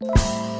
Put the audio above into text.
you